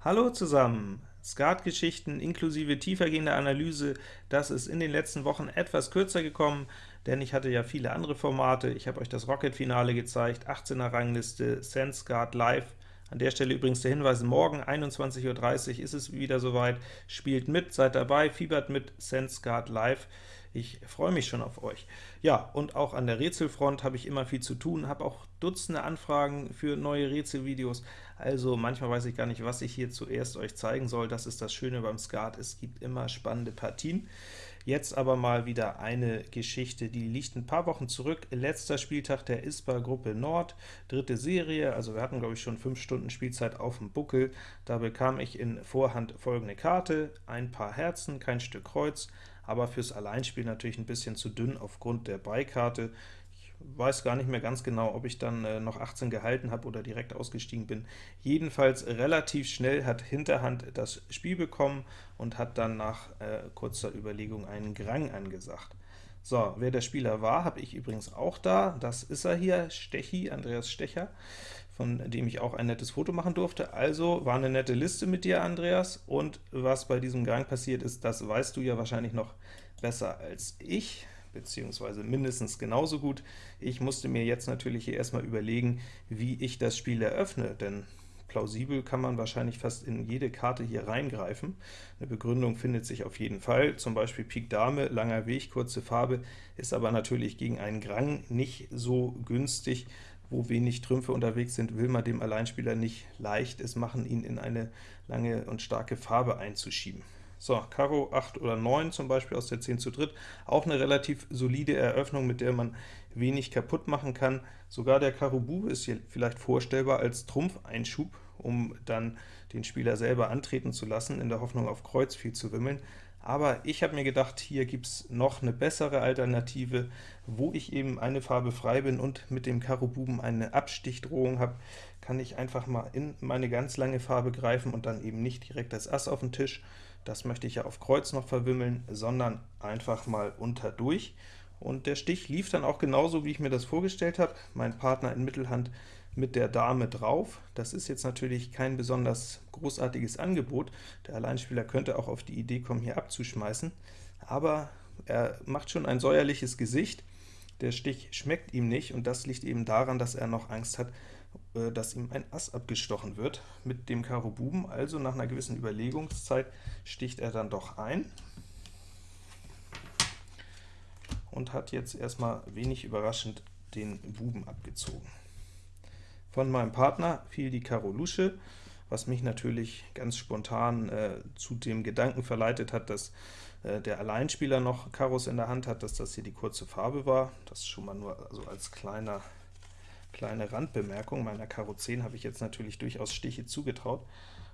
Hallo zusammen! Skatgeschichten inklusive tiefergehender Analyse, das ist in den letzten Wochen etwas kürzer gekommen, denn ich hatte ja viele andere Formate. Ich habe euch das Rocket-Finale gezeigt, 18er Rangliste, SenseGuard Live. An der Stelle übrigens der Hinweis, morgen 21.30 Uhr ist es wieder soweit. Spielt mit, seid dabei, fiebert mit SenseGuard Live. Ich freue mich schon auf euch. Ja, und auch an der Rätselfront habe ich immer viel zu tun, habe auch Dutzende Anfragen für neue Rätselvideos, also manchmal weiß ich gar nicht, was ich hier zuerst euch zeigen soll. Das ist das Schöne beim Skat, es gibt immer spannende Partien. Jetzt aber mal wieder eine Geschichte, die liegt ein paar Wochen zurück. Letzter Spieltag der ISPA Gruppe Nord, dritte Serie, also wir hatten, glaube ich, schon 5 Stunden Spielzeit auf dem Buckel. Da bekam ich in Vorhand folgende Karte, ein paar Herzen, kein Stück Kreuz, aber fürs Alleinspiel natürlich ein bisschen zu dünn aufgrund der Beikarte. Weiß gar nicht mehr ganz genau, ob ich dann äh, noch 18 gehalten habe oder direkt ausgestiegen bin. Jedenfalls relativ schnell hat Hinterhand das Spiel bekommen und hat dann nach äh, kurzer Überlegung einen Grang angesagt. So, wer der Spieler war, habe ich übrigens auch da. Das ist er hier, Stechi, Andreas Stecher von dem ich auch ein nettes Foto machen durfte. Also war eine nette Liste mit dir, Andreas, und was bei diesem Gang passiert ist, das weißt du ja wahrscheinlich noch besser als ich, beziehungsweise mindestens genauso gut. Ich musste mir jetzt natürlich hier erstmal überlegen, wie ich das Spiel eröffne, denn plausibel kann man wahrscheinlich fast in jede Karte hier reingreifen. Eine Begründung findet sich auf jeden Fall, zum Beispiel Pik Dame, langer Weg, kurze Farbe, ist aber natürlich gegen einen Grang nicht so günstig, wo wenig Trümpfe unterwegs sind, will man dem Alleinspieler nicht leicht es machen, ihn in eine lange und starke Farbe einzuschieben. So, Karo 8 oder 9 zum Beispiel aus der 10 zu dritt, auch eine relativ solide Eröffnung, mit der man wenig kaputt machen kann. Sogar der Karo Bube ist hier vielleicht vorstellbar als Trumpfeinschub, um dann den Spieler selber antreten zu lassen, in der Hoffnung auf Kreuz viel zu wimmeln. Aber ich habe mir gedacht, hier gibt es noch eine bessere Alternative, wo ich eben eine Farbe frei bin und mit dem Karo Buben eine Abstichdrohung habe, kann ich einfach mal in meine ganz lange Farbe greifen und dann eben nicht direkt das Ass auf den Tisch, das möchte ich ja auf Kreuz noch verwimmeln, sondern einfach mal unter durch. Und der Stich lief dann auch genauso, wie ich mir das vorgestellt habe. Mein Partner in Mittelhand mit der Dame drauf. Das ist jetzt natürlich kein besonders großartiges Angebot. Der Alleinspieler könnte auch auf die Idee kommen, hier abzuschmeißen, aber er macht schon ein säuerliches Gesicht. Der Stich schmeckt ihm nicht, und das liegt eben daran, dass er noch Angst hat, dass ihm ein Ass abgestochen wird mit dem Karo Buben. Also nach einer gewissen Überlegungszeit sticht er dann doch ein und hat jetzt erstmal wenig überraschend den Buben abgezogen. Von meinem Partner fiel die Karo Lusche, was mich natürlich ganz spontan äh, zu dem Gedanken verleitet hat, dass äh, der Alleinspieler noch Karos in der Hand hat, dass das hier die kurze Farbe war. Das schon mal nur also als kleiner, kleine Randbemerkung. Meiner Karo 10 habe ich jetzt natürlich durchaus Stiche zugetraut.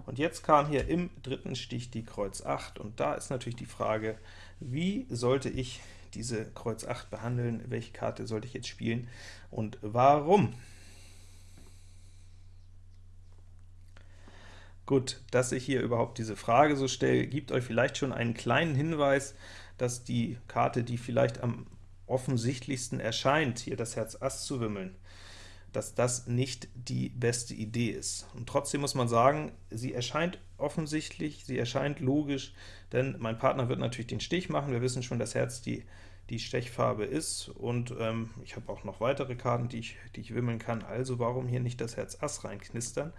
Und jetzt kam hier im dritten Stich die Kreuz 8, und da ist natürlich die Frage, wie sollte ich diese Kreuz 8 behandeln, welche Karte sollte ich jetzt spielen und warum? Gut, dass ich hier überhaupt diese Frage so stelle, gibt euch vielleicht schon einen kleinen Hinweis, dass die Karte, die vielleicht am offensichtlichsten erscheint, hier das Herz Ass zu wimmeln, dass das nicht die beste Idee ist. Und trotzdem muss man sagen, sie erscheint offensichtlich, sie erscheint logisch, denn mein Partner wird natürlich den Stich machen. Wir wissen schon, dass Herz die, die Stechfarbe ist, und ähm, ich habe auch noch weitere Karten, die ich, die ich wimmeln kann, also warum hier nicht das Herz Ass reinknistern?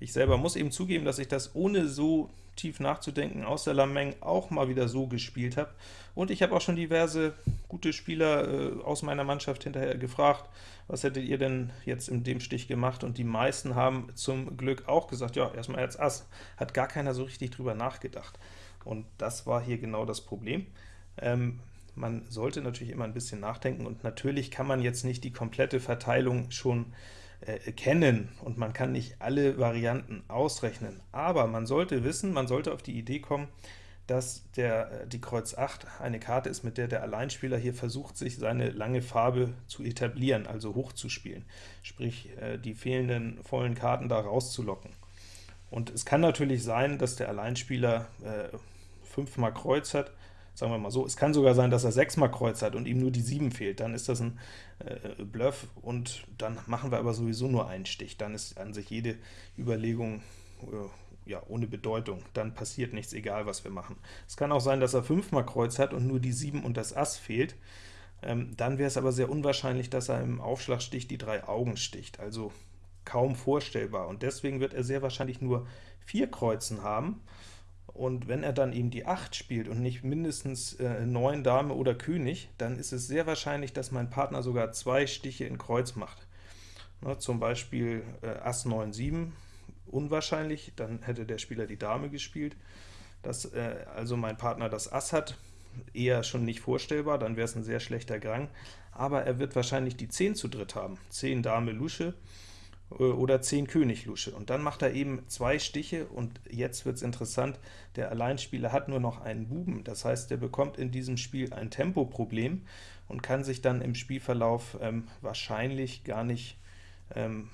Ich selber muss eben zugeben, dass ich das ohne so tief nachzudenken aus der Lameng auch mal wieder so gespielt habe. Und ich habe auch schon diverse gute Spieler äh, aus meiner Mannschaft hinterher gefragt, was hättet ihr denn jetzt in dem Stich gemacht? Und die meisten haben zum Glück auch gesagt, ja, erstmal Herz Ass. Hat gar keiner so richtig drüber nachgedacht. Und das war hier genau das Problem. Ähm, man sollte natürlich immer ein bisschen nachdenken, und natürlich kann man jetzt nicht die komplette Verteilung schon äh, kennen, und man kann nicht alle Varianten ausrechnen. Aber man sollte wissen, man sollte auf die Idee kommen, dass der, äh, die Kreuz 8 eine Karte ist, mit der der Alleinspieler hier versucht, sich seine lange Farbe zu etablieren, also hochzuspielen, sprich äh, die fehlenden vollen Karten da rauszulocken. Und es kann natürlich sein, dass der Alleinspieler äh, fünfmal Kreuz hat, sagen wir mal so. Es kann sogar sein, dass er sechsmal Kreuz hat und ihm nur die 7 fehlt. Dann ist das ein äh, Bluff, und dann machen wir aber sowieso nur einen Stich. Dann ist an sich jede Überlegung äh, ja, ohne Bedeutung, dann passiert nichts, egal was wir machen. Es kann auch sein, dass er fünfmal Kreuz hat und nur die 7 und das Ass fehlt. Ähm, dann wäre es aber sehr unwahrscheinlich, dass er im Aufschlagstich die drei Augen sticht, also kaum vorstellbar. Und deswegen wird er sehr wahrscheinlich nur vier Kreuzen haben, und wenn er dann eben die 8 spielt und nicht mindestens äh, 9 Dame oder König, dann ist es sehr wahrscheinlich, dass mein Partner sogar zwei Stiche in Kreuz macht. Na, zum Beispiel äh, Ass 9, 7, unwahrscheinlich, dann hätte der Spieler die Dame gespielt. Dass äh, also mein Partner das Ass hat, eher schon nicht vorstellbar, dann wäre es ein sehr schlechter Grang, aber er wird wahrscheinlich die 10 zu dritt haben. 10 Dame Lusche, oder 10 König Lusche. Und dann macht er eben zwei Stiche, und jetzt wird es interessant, der Alleinspieler hat nur noch einen Buben, das heißt, er bekommt in diesem Spiel ein Tempoproblem und kann sich dann im Spielverlauf ähm, wahrscheinlich gar nicht ähm,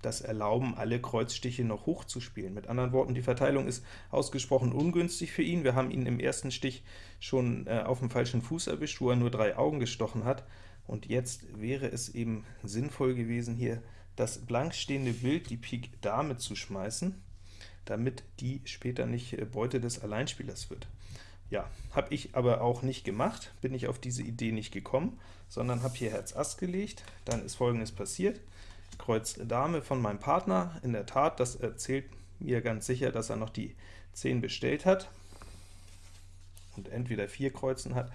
das erlauben, alle Kreuzstiche noch hoch zu spielen. Mit anderen Worten, die Verteilung ist ausgesprochen ungünstig für ihn. Wir haben ihn im ersten Stich schon äh, auf dem falschen Fuß erwischt, wo er nur drei Augen gestochen hat, und jetzt wäre es eben sinnvoll gewesen, hier das blank stehende Bild, die Pik Dame, zu schmeißen, damit die später nicht äh, Beute des Alleinspielers wird. Ja, habe ich aber auch nicht gemacht, bin ich auf diese Idee nicht gekommen, sondern habe hier Herz Ass gelegt, dann ist folgendes passiert, Kreuz Dame von meinem Partner, in der Tat, das erzählt mir ganz sicher, dass er noch die 10 bestellt hat und entweder 4 Kreuzen hat,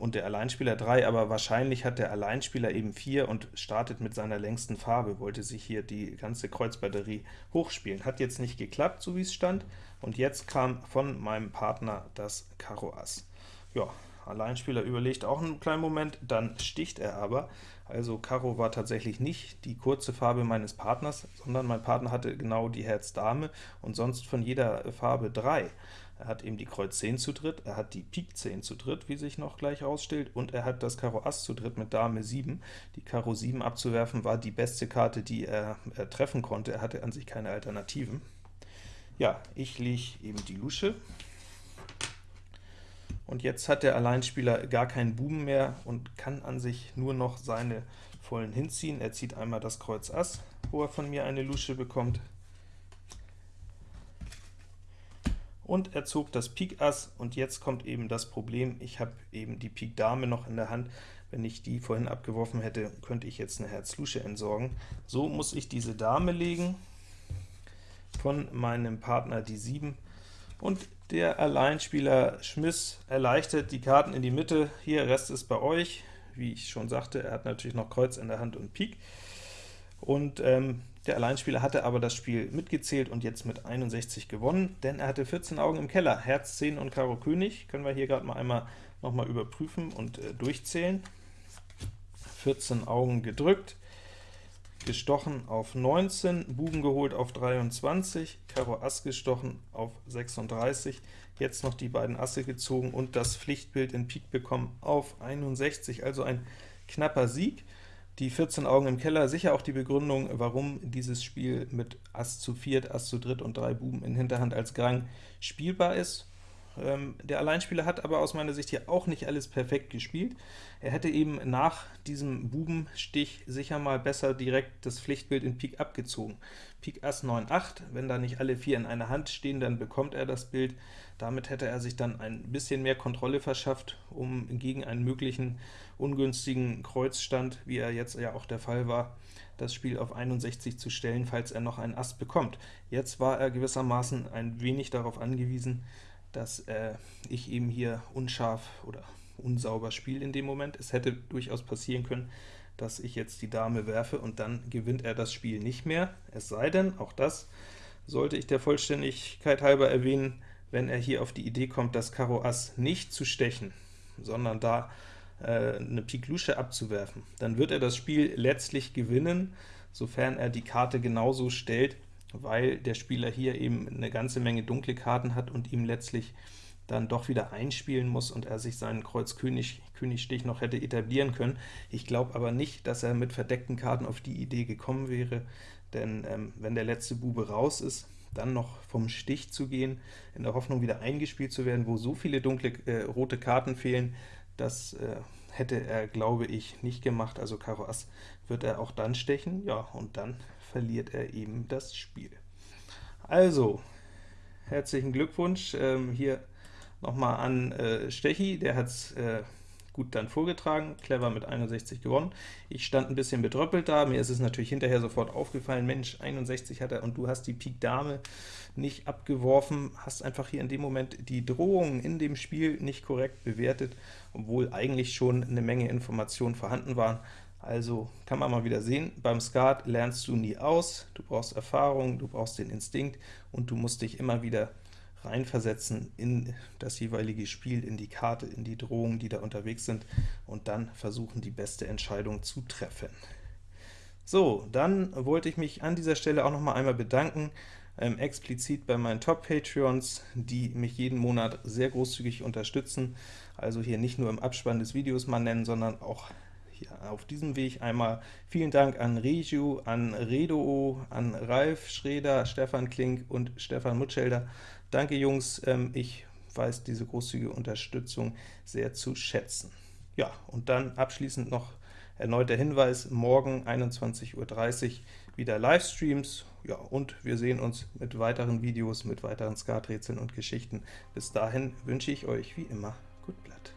und der Alleinspieler 3, aber wahrscheinlich hat der Alleinspieler eben 4 und startet mit seiner längsten Farbe, wollte sich hier die ganze Kreuzbatterie hochspielen. Hat jetzt nicht geklappt, so wie es stand, und jetzt kam von meinem Partner das Karo Ass. Ja, Alleinspieler überlegt auch einen kleinen Moment, dann sticht er aber. Also Karo war tatsächlich nicht die kurze Farbe meines Partners, sondern mein Partner hatte genau die Herz Dame und sonst von jeder Farbe 3. Er hat eben die Kreuz 10 zu dritt, er hat die Pik 10 zu dritt, wie sich noch gleich ausstellt, und er hat das Karo Ass zu dritt mit Dame 7. Die Karo 7 abzuwerfen war die beste Karte, die er, er treffen konnte, er hatte an sich keine Alternativen. Ja, ich lege eben die Lusche, und jetzt hat der Alleinspieler gar keinen Buben mehr und kann an sich nur noch seine vollen hinziehen. Er zieht einmal das Kreuz Ass, wo er von mir eine Lusche bekommt, und er zog das Pik Ass, und jetzt kommt eben das Problem, ich habe eben die Pik Dame noch in der Hand, wenn ich die vorhin abgeworfen hätte, könnte ich jetzt eine Herz Lusche entsorgen. So muss ich diese Dame legen, von meinem Partner die 7, und der Alleinspieler Schmiss erleichtert die Karten in die Mitte, hier, Rest ist bei euch, wie ich schon sagte, er hat natürlich noch Kreuz in der Hand und Pik, und ähm, der Alleinspieler hatte aber das Spiel mitgezählt und jetzt mit 61 gewonnen, denn er hatte 14 Augen im Keller, Herz 10 und Karo König, können wir hier gerade mal einmal noch mal überprüfen und äh, durchzählen. 14 Augen gedrückt, gestochen auf 19, Buben geholt auf 23, Karo Ass gestochen auf 36, jetzt noch die beiden Asse gezogen und das Pflichtbild in Pik bekommen auf 61, also ein knapper Sieg. Die 14 Augen im Keller, sicher auch die Begründung, warum dieses Spiel mit Ass zu viert, Ass zu dritt und drei Buben in Hinterhand als Grang spielbar ist. Ähm, der Alleinspieler hat aber aus meiner Sicht hier auch nicht alles perfekt gespielt. Er hätte eben nach diesem Bubenstich sicher mal besser direkt das Pflichtbild in Pik abgezogen. Pik Ass 9, 8, wenn da nicht alle vier in einer Hand stehen, dann bekommt er das Bild. Damit hätte er sich dann ein bisschen mehr Kontrolle verschafft, um gegen einen möglichen ungünstigen Kreuzstand, wie er jetzt ja auch der Fall war, das Spiel auf 61 zu stellen, falls er noch einen Ass bekommt. Jetzt war er gewissermaßen ein wenig darauf angewiesen, dass äh, ich eben hier unscharf oder unsauber spiele in dem Moment. Es hätte durchaus passieren können, dass ich jetzt die Dame werfe und dann gewinnt er das Spiel nicht mehr, es sei denn, auch das sollte ich der Vollständigkeit halber erwähnen, wenn er hier auf die Idee kommt, das Karo Ass nicht zu stechen, sondern da äh, eine Pik Lusche abzuwerfen, dann wird er das Spiel letztlich gewinnen, sofern er die Karte genauso stellt, weil der Spieler hier eben eine ganze Menge dunkle Karten hat und ihm letztlich dann doch wieder einspielen muss und er sich seinen Kreuz König, Königstich noch hätte etablieren können. Ich glaube aber nicht, dass er mit verdeckten Karten auf die Idee gekommen wäre, denn ähm, wenn der letzte Bube raus ist, dann noch vom Stich zu gehen, in der Hoffnung wieder eingespielt zu werden, wo so viele dunkle äh, rote Karten fehlen, das äh, hätte er, glaube ich, nicht gemacht. Also Karo Ass wird er auch dann stechen, ja, und dann verliert er eben das Spiel. Also, herzlichen Glückwunsch ähm, hier nochmal an äh, Stechi, der hat es äh, gut dann vorgetragen, clever mit 61 gewonnen. Ich stand ein bisschen bedröppelt da, mir ist es natürlich hinterher sofort aufgefallen, Mensch, 61 hat er, und du hast die Pik Dame nicht abgeworfen, hast einfach hier in dem Moment die Drohungen in dem Spiel nicht korrekt bewertet, obwohl eigentlich schon eine Menge Informationen vorhanden waren. Also kann man mal wieder sehen, beim Skat lernst du nie aus, du brauchst Erfahrung, du brauchst den Instinkt, und du musst dich immer wieder reinversetzen in das jeweilige Spiel, in die Karte, in die Drohungen, die da unterwegs sind, und dann versuchen, die beste Entscheidung zu treffen. So, dann wollte ich mich an dieser Stelle auch noch mal einmal bedanken, ähm, explizit bei meinen Top-Patreons, die mich jeden Monat sehr großzügig unterstützen, also hier nicht nur im Abspann des Videos mal nennen, sondern auch hier auf diesem Weg einmal vielen Dank an Reju, an Redo, an Ralf Schreder, Stefan Klink und Stefan Mutschelder. Danke Jungs, ähm, ich weiß diese großzügige Unterstützung sehr zu schätzen. Ja, und dann abschließend noch erneut der Hinweis, morgen 21.30 Uhr wieder Livestreams, ja, und wir sehen uns mit weiteren Videos, mit weiteren Skaträtseln und Geschichten. Bis dahin wünsche ich euch wie immer gut Blatt.